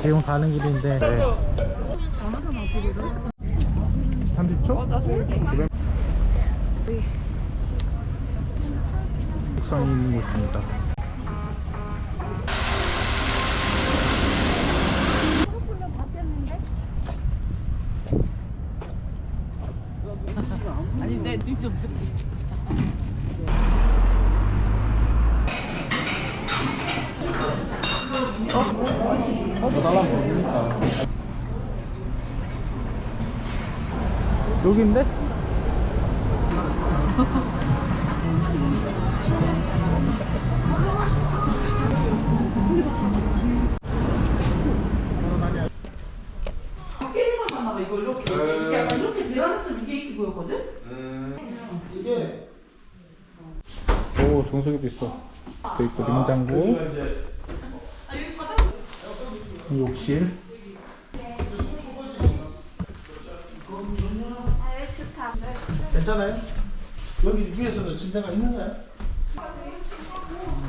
지금 가는 길인데 네. 30초? 북산이 있는 곳입니다 아니 내좀 여기인데? 깨지만 봤나봐 이거 이렇게 이게 약간 이렇게 베란다처럼 이게 이렇게 보였거든? 오 정수기도 있어 또 있고 냉장고 욕실 괜찮아요? 여기 위에서는 침대가 있는가요?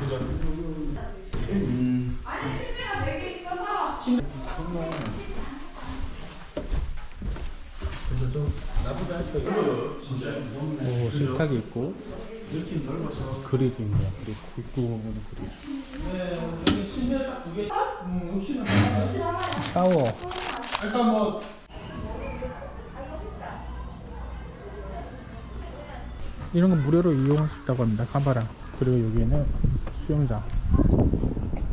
그죠? 그래서 좀 나보다 할거 오 식탁이 있고 있네 그릴 먹는 그릴. 네, 침대 딱두 개. 음, 욕실은 샤워. 일단 뭐. 이런 건 무료로 이용할 수 있다고 합니다. 카바랑. 그리고 여기에는 수영장.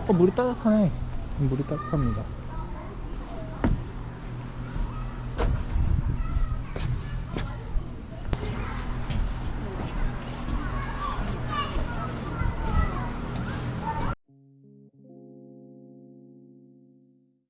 어 물이 따뜻하네. 물이 따뜻합니다